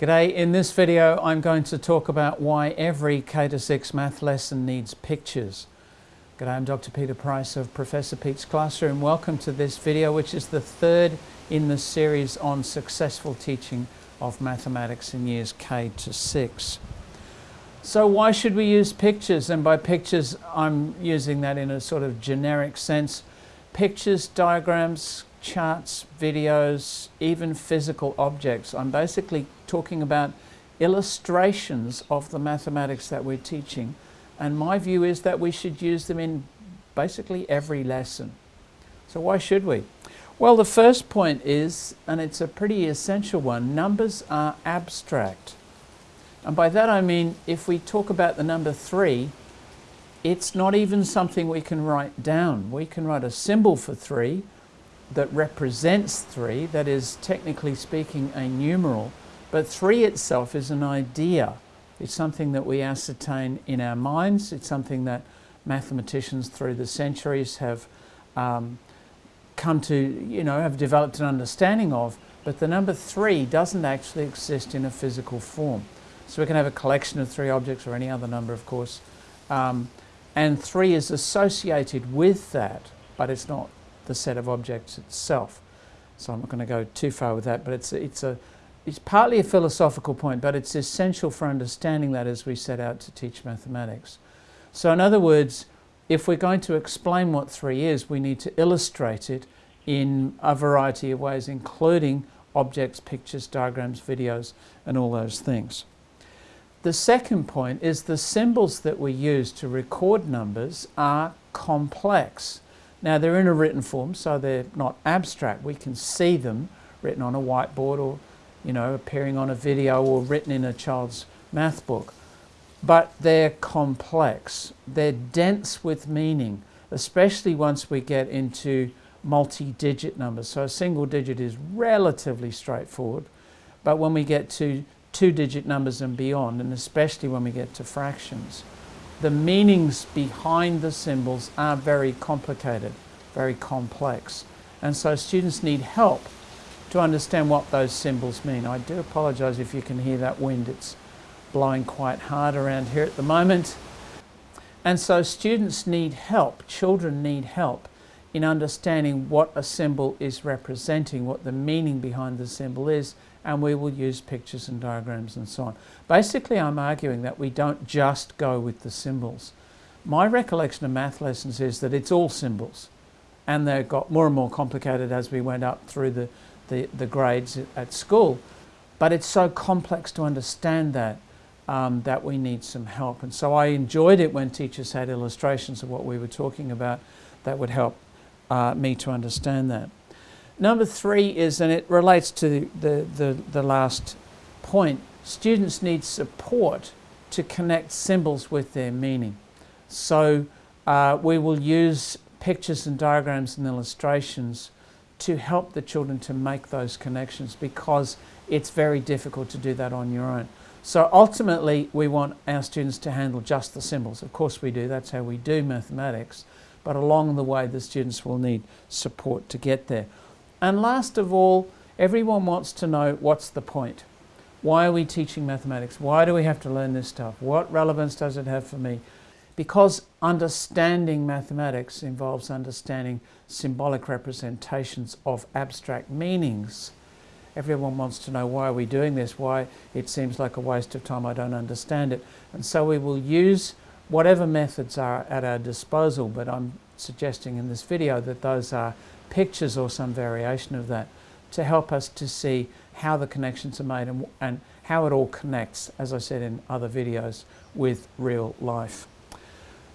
G'day, in this video I'm going to talk about why every K-6 math lesson needs pictures. G'day, I'm Dr. Peter Price of Professor Pete's Classroom. Welcome to this video which is the third in the series on successful teaching of mathematics in years K to 6. So why should we use pictures? And by pictures I'm using that in a sort of generic sense. Pictures, diagrams, charts, videos, even physical objects. I'm basically talking about illustrations of the mathematics that we're teaching. And my view is that we should use them in basically every lesson. So why should we? Well, the first point is, and it's a pretty essential one, numbers are abstract. And by that I mean, if we talk about the number three, it's not even something we can write down. We can write a symbol for three, that represents 3, that is technically speaking a numeral, but 3 itself is an idea. It's something that we ascertain in our minds. It's something that mathematicians through the centuries have um, come to, you know, have developed an understanding of. But the number 3 doesn't actually exist in a physical form. So we can have a collection of three objects or any other number, of course. Um, and 3 is associated with that, but it's not the set of objects itself. So I'm not going to go too far with that, but it's, it's, a, it's partly a philosophical point, but it's essential for understanding that as we set out to teach mathematics. So in other words, if we're going to explain what 3 is, we need to illustrate it in a variety of ways, including objects, pictures, diagrams, videos, and all those things. The second point is the symbols that we use to record numbers are complex. Now they're in a written form, so they're not abstract. We can see them written on a whiteboard or, you know, appearing on a video or written in a child's math book. But they're complex. They're dense with meaning, especially once we get into multi-digit numbers. So a single digit is relatively straightforward, but when we get to two-digit numbers and beyond, and especially when we get to fractions, the meanings behind the symbols are very complicated, very complex. And so students need help to understand what those symbols mean. I do apologise if you can hear that wind. It's blowing quite hard around here at the moment. And so students need help, children need help in understanding what a symbol is representing, what the meaning behind the symbol is, and we will use pictures and diagrams and so on. Basically, I'm arguing that we don't just go with the symbols. My recollection of math lessons is that it's all symbols, and they got more and more complicated as we went up through the, the, the grades at school. But it's so complex to understand that um, that we need some help. And so I enjoyed it when teachers had illustrations of what we were talking about that would help uh, me to understand that. Number three is, and it relates to the, the, the last point, students need support to connect symbols with their meaning. So uh, we will use pictures and diagrams and illustrations to help the children to make those connections because it's very difficult to do that on your own. So ultimately we want our students to handle just the symbols. Of course we do, that's how we do mathematics but along the way the students will need support to get there. And last of all, everyone wants to know what's the point? Why are we teaching mathematics? Why do we have to learn this stuff? What relevance does it have for me? Because understanding mathematics involves understanding symbolic representations of abstract meanings. Everyone wants to know why are we doing this, why it seems like a waste of time, I don't understand it. And so we will use whatever methods are at our disposal, but I'm suggesting in this video that those are pictures or some variation of that to help us to see how the connections are made and, and how it all connects, as I said in other videos, with real life.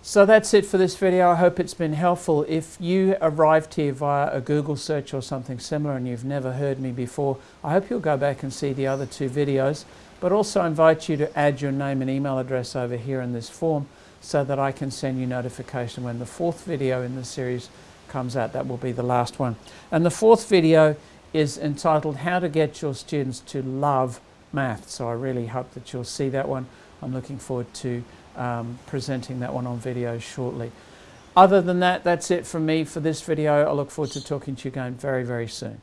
So that's it for this video. I hope it's been helpful. If you arrived here via a Google search or something similar and you've never heard me before, I hope you'll go back and see the other two videos, but also invite you to add your name and email address over here in this form so that I can send you notification when the fourth video in the series comes out. That will be the last one. And the fourth video is entitled How to Get Your Students to Love Math. So I really hope that you'll see that one. I'm looking forward to um, presenting that one on video shortly. Other than that, that's it from me for this video. I look forward to talking to you again very, very soon.